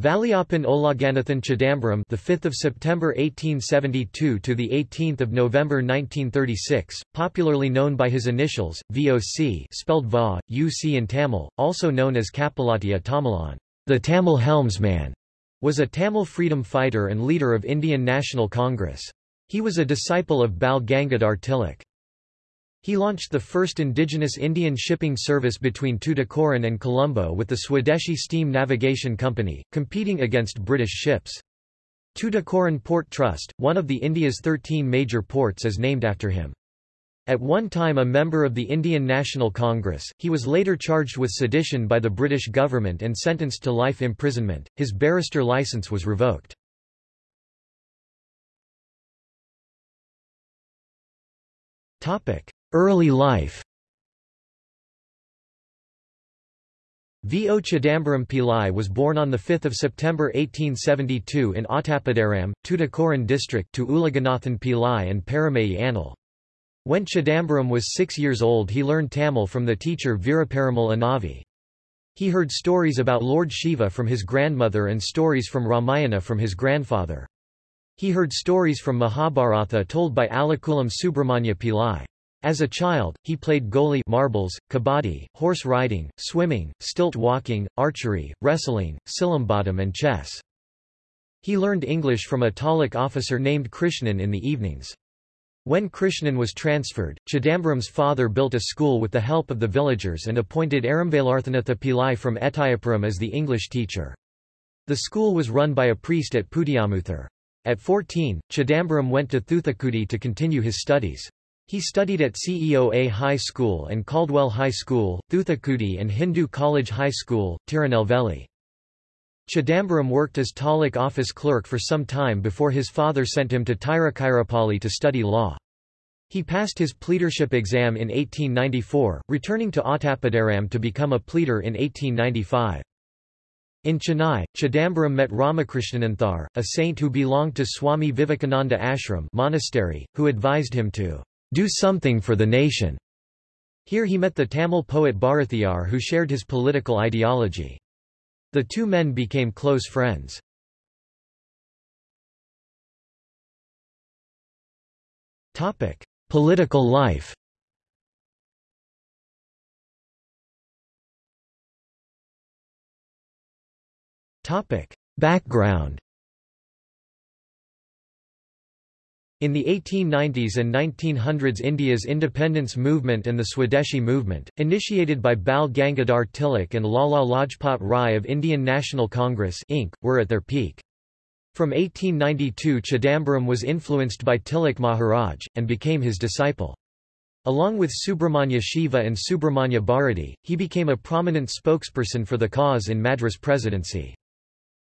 Valiappan Ulaganathan Chidambaram, the 5th of September 1872 to the 18th of November 1936, popularly known by his initials VOC, spelled Va, UC in Tamil, also known as Kapalatiya Tamilan, the Tamil helmsman, was a Tamil freedom fighter and leader of Indian National Congress. He was a disciple of Bal Gangadhar Tilak. He launched the first indigenous Indian shipping service between Tuticorin and Colombo with the Swadeshi Steam Navigation Company, competing against British ships. Tuticorin Port Trust, one of the India's 13 major ports is named after him. At one time a member of the Indian National Congress, he was later charged with sedition by the British government and sentenced to life imprisonment. His barrister license was revoked. Topic: Early life V. O. Chidambaram Pillai was born on 5 September 1872 in Ottapidaram, Tuticorin district to Ulaganathan Pillai and Paramayi Anil. When Chidambaram was six years old he learned Tamil from the teacher Veeraparamal Anavi. He heard stories about Lord Shiva from his grandmother and stories from Ramayana from his grandfather. He heard stories from Mahabharata told by Alakulam Subramanya Pillai. As a child, he played goalie marbles, kabaddi, horse riding, swimming, stilt walking, archery, wrestling, silambattam and chess. He learned English from a Taluk officer named Krishnan in the evenings. When Krishnan was transferred, Chidambaram's father built a school with the help of the villagers and appointed Aramvalarthanatha Pillai from Ettayapuram as the English teacher. The school was run by a priest at Putiyamuthur. At 14, Chidambaram went to Thuthukudi to continue his studies. He studied at CEOA High School and Caldwell High School, Thuthukudi and Hindu College High School, Tirunelveli. Chidambaram worked as Taluk office clerk for some time before his father sent him to Tiruchirappalli to study law. He passed his pleadership exam in 1894, returning to Ottapidaram to become a pleader in 1895. In Chennai, Chidambaram met Ramakrishnananthar, a saint who belonged to Swami Vivekananda Ashram monastery, who advised him to do something for the nation. Here he met the Tamil poet Bharathiyar who shared his political ideology. The two men became close friends. Topic: Political life. Topic: Background. In the 1890s and 1900s India's independence movement and the Swadeshi movement, initiated by Bal Gangadhar Tilak and Lala Lajpat Rai of Indian National Congress Inc., were at their peak. From 1892 Chidambaram was influenced by Tilak Maharaj, and became his disciple. Along with Subramanya Shiva and Subramanya Bharati, he became a prominent spokesperson for the cause in Madras presidency.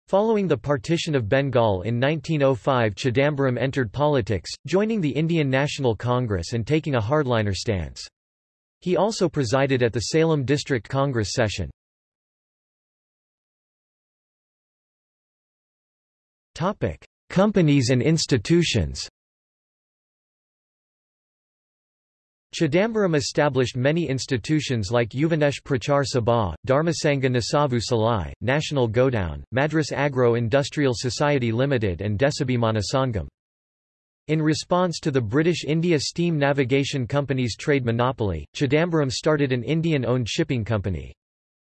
Following the partition of Bengal in 1905 Chidambaram entered politics, joining the Indian National Congress and taking a hardliner stance. He also presided at the Salem District Congress session. Companies and institutions Chidambaram established many institutions like Yuvanesh Prachar Sabha, Dharmasangha Nasavu Salai, National Godown, Madras Agro-Industrial Society Limited and Desabhimana Sangam. In response to the British India Steam Navigation Company's trade monopoly, Chidambaram started an Indian-owned shipping company.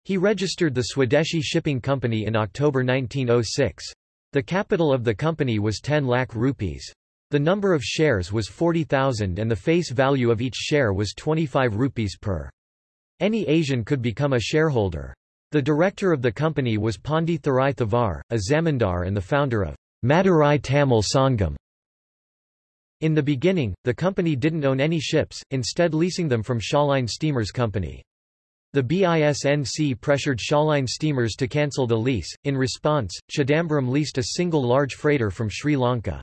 He registered the Swadeshi Shipping Company in October 1906. The capital of the company was 10 lakh rupees. The number of shares was 40,000 and the face value of each share was 25 rupees per. Any Asian could become a shareholder. The director of the company was Pandi Thurai Thavar, a zamindar and the founder of Madurai Tamil Sangam. In the beginning, the company didn't own any ships, instead leasing them from Shoreline Steamers Company. The BISNC pressured Shoreline Steamers to cancel the lease. In response, Chidambaram leased a single large freighter from Sri Lanka.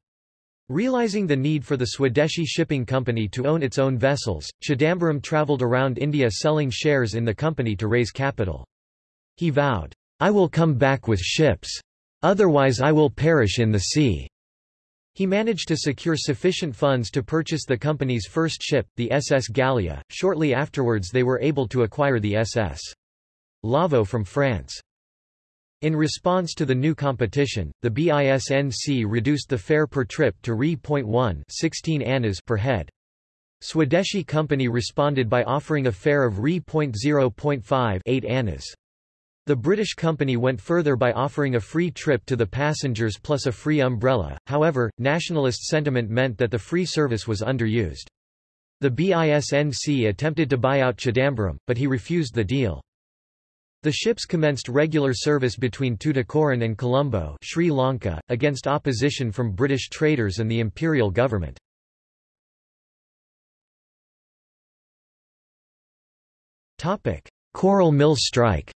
Realizing the need for the Swadeshi Shipping Company to own its own vessels, Chidambaram travelled around India selling shares in the company to raise capital. He vowed, I will come back with ships. Otherwise I will perish in the sea. He managed to secure sufficient funds to purchase the company's first ship, the SS Gallia. Shortly afterwards they were able to acquire the SS Lawoe from France. In response to the new competition, the BISNC reduced the fare per trip to Re.1 16 annas per head. Swadeshi Company responded by offering a fare of Re.0.5 8 annas. The British company went further by offering a free trip to the passengers plus a free umbrella, however, nationalist sentiment meant that the free service was underused. The BISNC attempted to buy out Chidambaram, but he refused the deal. The ships commenced regular service between Tuticorin and Colombo Sri Lanka, against opposition from British traders and the imperial government. Coral Mill strike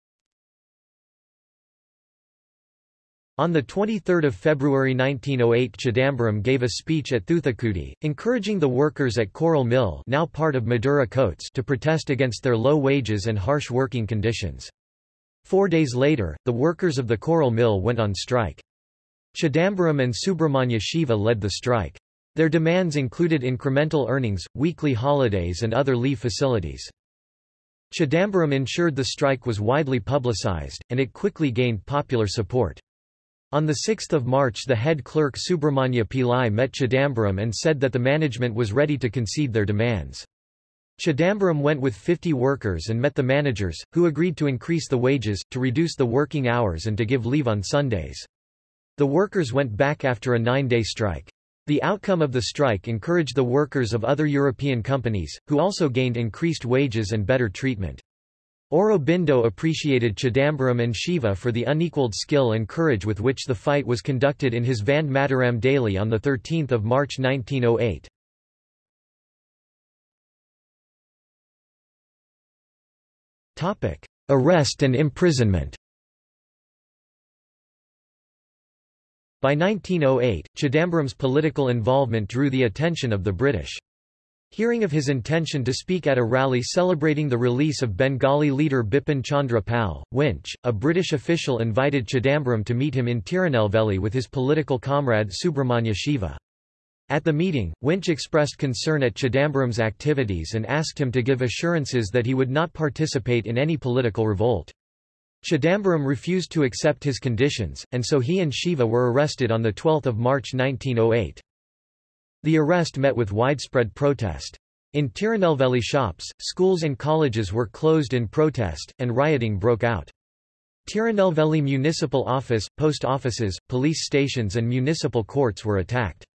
On 23 February 1908 Chidambaram gave a speech at Thoothukudi, encouraging the workers at Coral Mill now part of Madura Coats to protest against their low wages and harsh working conditions. Four days later, the workers of the coral mill went on strike. Chidambaram and Subramanya Shiva led the strike. Their demands included incremental earnings, weekly holidays and other leave facilities. Chidambaram ensured the strike was widely publicized, and it quickly gained popular support. On 6 March the head clerk Subramanya Pillai met Chidambaram and said that the management was ready to concede their demands. Chidambaram went with 50 workers and met the managers, who agreed to increase the wages, to reduce the working hours and to give leave on Sundays. The workers went back after a nine-day strike. The outcome of the strike encouraged the workers of other European companies, who also gained increased wages and better treatment. Aurobindo appreciated Chidambaram and Shiva for the unequaled skill and courage with which the fight was conducted in his Vande Mataram daily on 13 March 1908. Topic: Arrest and imprisonment. By 1908, Chidambaram's political involvement drew the attention of the British. Hearing of his intention to speak at a rally celebrating the release of Bengali leader Bipin Chandra Pal, Winch, a British official invited Chidambaram to meet him in Tirunelveli with his political comrade Subramanya Shiva. At the meeting, Winch expressed concern at Chidambaram's activities and asked him to give assurances that he would not participate in any political revolt. Chidambaram refused to accept his conditions, and so he and Shiva were arrested on 12 March 1908. The arrest met with widespread protest. In Tirunelveli shops, schools and colleges were closed in protest, and rioting broke out. Tirunelveli municipal office, post offices, police stations and municipal courts were attacked.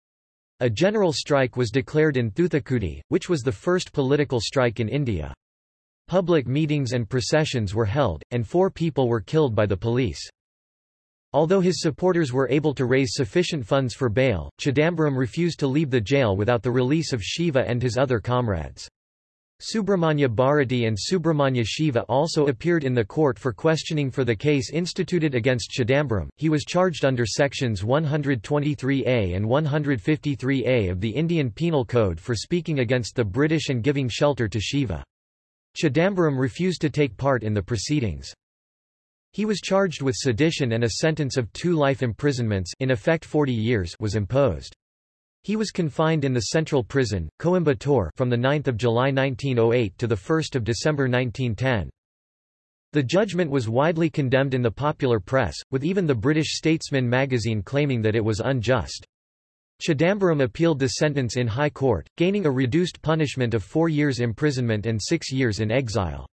A general strike was declared in Thoothukudi, which was the first political strike in India. Public meetings and processions were held, and four people were killed by the police. Although his supporters were able to raise sufficient funds for bail, Chidambaram refused to leave the jail without the release of Shiva and his other comrades. Subramanya Bharati and Subramanya Shiva also appeared in the court for questioning for the case instituted against Chidambaram. He was charged under sections 123A and 153A of the Indian Penal Code for speaking against the British and giving shelter to Shiva. Chidambaram refused to take part in the proceedings. He was charged with sedition and a sentence of two life imprisonments in effect 40 years was imposed. He was confined in the central prison, Coimbatore from 9 July 1908 to 1 December 1910. The judgment was widely condemned in the popular press, with even the British Statesman magazine claiming that it was unjust. Chidambaram appealed the sentence in High Court, gaining a reduced punishment of four years imprisonment and six years in exile.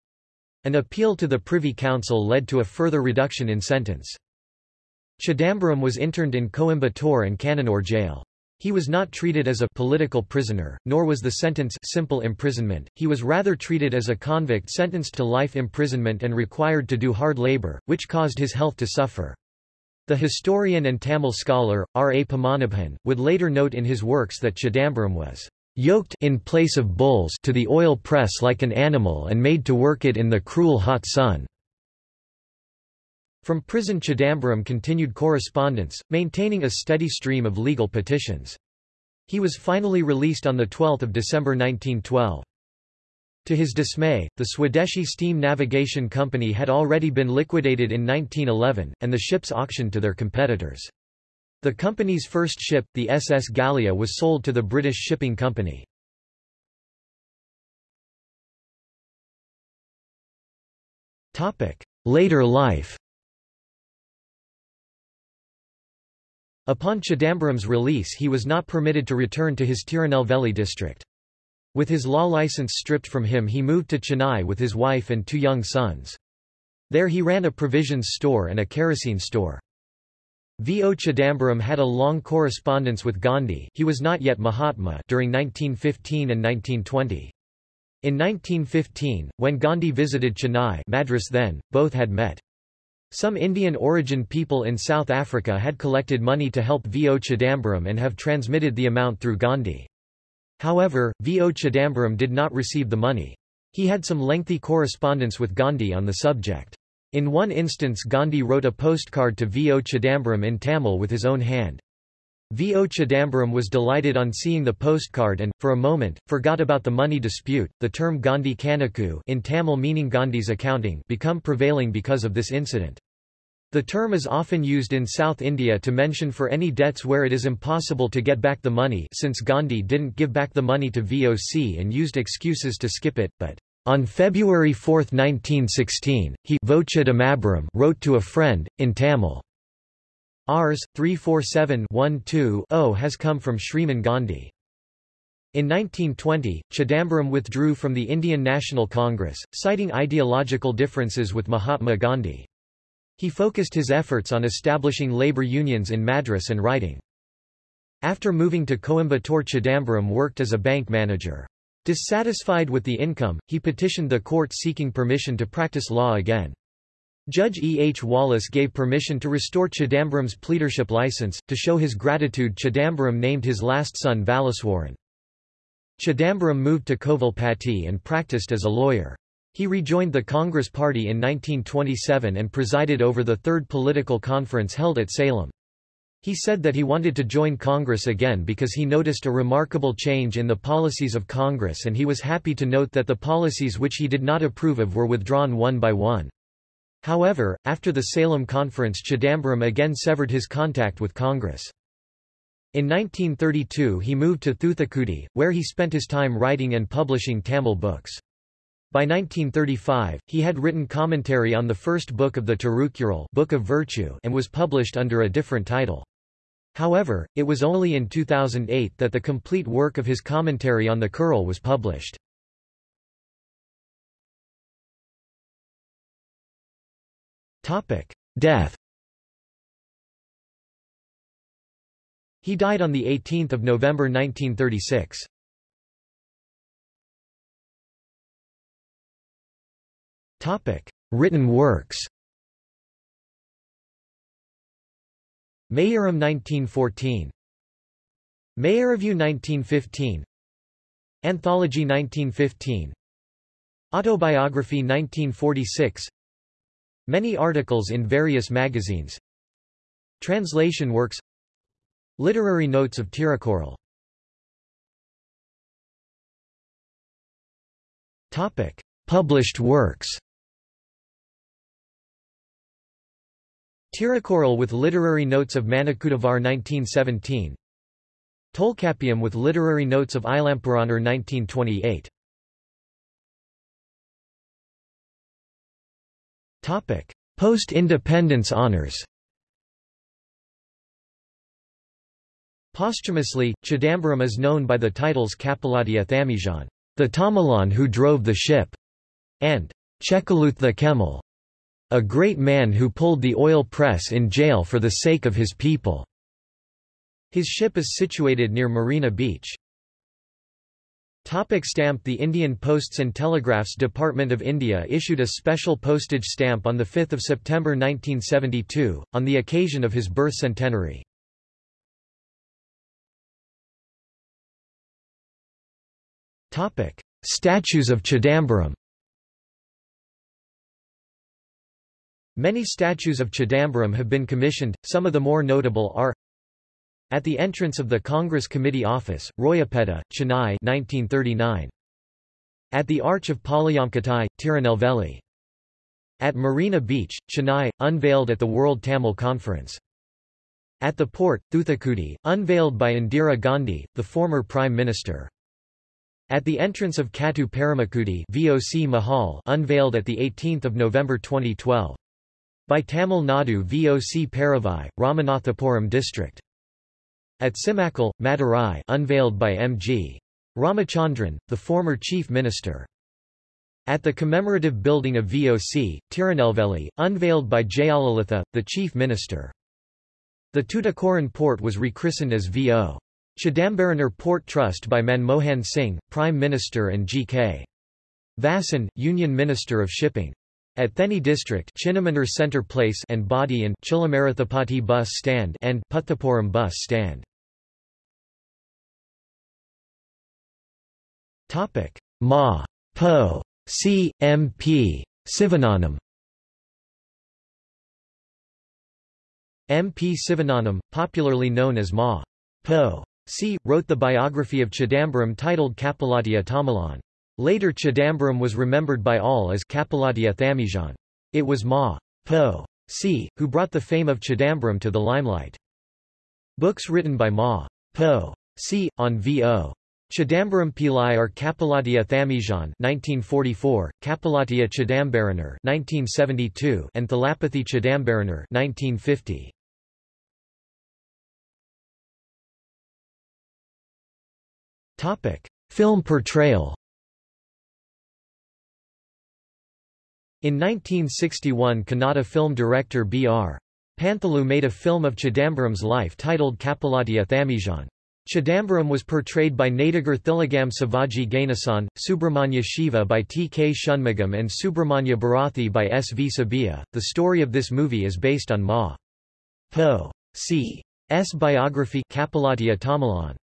An appeal to the Privy Council led to a further reduction in sentence. Chidambaram was interned in Coimbatore and Cannanore jail. He was not treated as a political prisoner, nor was the sentence simple imprisonment, he was rather treated as a convict sentenced to life imprisonment and required to do hard labor, which caused his health to suffer. The historian and Tamil scholar, R. A. Padmanabhan, would later note in his works that Chidambaram was yoked in place of bulls to the oil press like an animal and made to work it in the cruel hot sun. From prison Chidambaram continued correspondence, maintaining a steady stream of legal petitions. He was finally released on 12 December 1912. To his dismay, the Swadeshi Steam Navigation Company had already been liquidated in 1911, and the ships auctioned to their competitors. The company's first ship, the SS Gallia was sold to the British Shipping Company. Later life Upon Chidambaram's release he was not permitted to return to his Tirunelveli district. With his law license stripped from him he moved to Chennai with his wife and two young sons. There he ran a provisions store and a kerosene store. V. O. Chidambaram had a long correspondence with Gandhi he was not yet Mahatma during 1915 and 1920. In 1915, when Gandhi visited Chennai Madras then, both had met. Some Indian-origin people in South Africa had collected money to help V. O. Chidambaram and have transmitted the amount through Gandhi. However, V. O. Chidambaram did not receive the money. He had some lengthy correspondence with Gandhi on the subject. In one instance Gandhi wrote a postcard to V. O. Chidambaram in Tamil with his own hand. V. O. Chidambaram was delighted on seeing the postcard and, for a moment, forgot about the money dispute. The term Gandhi Kanakku in Tamil meaning Gandhi's accounting become prevailing because of this incident. The term is often used in South India to mention for any debts where it is impossible to get back the money since Gandhi didn't give back the money to VOC and used excuses to skip it, but on February 4, 1916, he wrote to a friend, in Tamil. Rs. 347-12-0 has come from Shriman Gandhi. In 1920, Chidambaram withdrew from the Indian National Congress, citing ideological differences with Mahatma Gandhi. He focused his efforts on establishing labor unions in Madras and writing. After moving to Coimbatore Chidambaram worked as a bank manager. Dissatisfied with the income, he petitioned the court seeking permission to practice law again. Judge E. H. Wallace gave permission to restore Chidambaram's pleadership license. To show his gratitude Chidambaram named his last son Wallaceswaran. Chidambaram moved to Kovilpatti and practiced as a lawyer. He rejoined the Congress Party in 1927 and presided over the third political conference held at Salem. He said that he wanted to join Congress again because he noticed a remarkable change in the policies of Congress and he was happy to note that the policies which he did not approve of were withdrawn one by one. However, after the Salem Conference Chidambaram again severed his contact with Congress. In 1932 he moved to Thoothukudi, where he spent his time writing and publishing Tamil books. By 1935, he had written commentary on the first book of the Tirukkural Book of Virtue and was published under a different title. However, it was only in 2008 that the complete work of his commentary on the Kural was published. Death He died on 18 November 1936. Topic: Written works. Mayoram 1914 Meyyarivu 1915 Anthology 1915 Autobiography 1946 Many articles in various magazines. Translation works. Literary notes of Tirukkural Published works Tirukkural with literary notes of Manakudavarar 1917 Tolkappiyam with literary notes of Ilampuranar 1928 Post-independence honors. Posthumously, Chidambaram is known by the titles Kapalatiya Thamijan, the Tamilan who drove the ship, and Chekaluth Kemal, a great man who pulled the oil press in jail for the sake of his people. His ship is situated near Marina Beach. Topic stamp The Indian Posts and Telegraphs Department of India issued a special postage stamp on 5 September 1972, on the occasion of his birth centenary. Statues of Chidambaram Many statues of Chidambaram have been commissioned, some of the more notable are At the entrance of the Congress Committee Office, Royapettah, Chennai 1939. At the Arch of Palayamkottai, Tirunelveli. At Marina Beach, Chennai, unveiled at the World Tamil Conference. At the port, Thoothukudi, unveiled by Indira Gandhi, the former Prime Minister. At the entrance of Kattu Paramakudi VOC Mahal unveiled at 18 November 2012. By Tamil Nadu VOC Paravai, Ramanathapuram district. At Simmakal, Madurai unveiled by M.G. Ramachandran, the former chief minister. At the commemorative building of VOC, Tirunelveli, unveiled by Jayalalitha, the chief minister. The Tuticorin port was rechristened as V.O. Chidambaranar Port Trust by Manmohan Singh, Prime Minister and G.K. Vasan, Union Minister of Shipping. At Theni district Chinnamanur Centre Place and Body and Chilamarathapati bus stand and Puthapuram bus stand. Topic: Ma. Po. C. M. P. Sivagnanam M. P. Sivagnanam, popularly known as Ma. Po. C. wrote the biography of Chidambaram titled Kapaladia Tamilan. Later Chidambaram was remembered by all as Kapaladia Thamijan. It was Ma. Po. C. who brought the fame of Chidambaram to the limelight. Books written by Ma. Po. C. on V.O. Chidambaram Pillai are Kapaladia Thamijan 1944, Kapalatia Chidambaranar 1972 and Thalapathy Chidambaranar 1950. Topic: Film portrayal. In 1961 Kannada film director B.R. Panthulu made a film of Chidambaram's life titled Kapalatia Thamijan. Chidambaram was portrayed by Nadigar Thilagam Sivaji Ganesan, Subramanya Shiva by T. K. Shanmugam and Subramanya Bharathi by S. V. Subbaiah. The story of this movie is based on Ma. Po. C. S. biography Kapalatia Tamilan.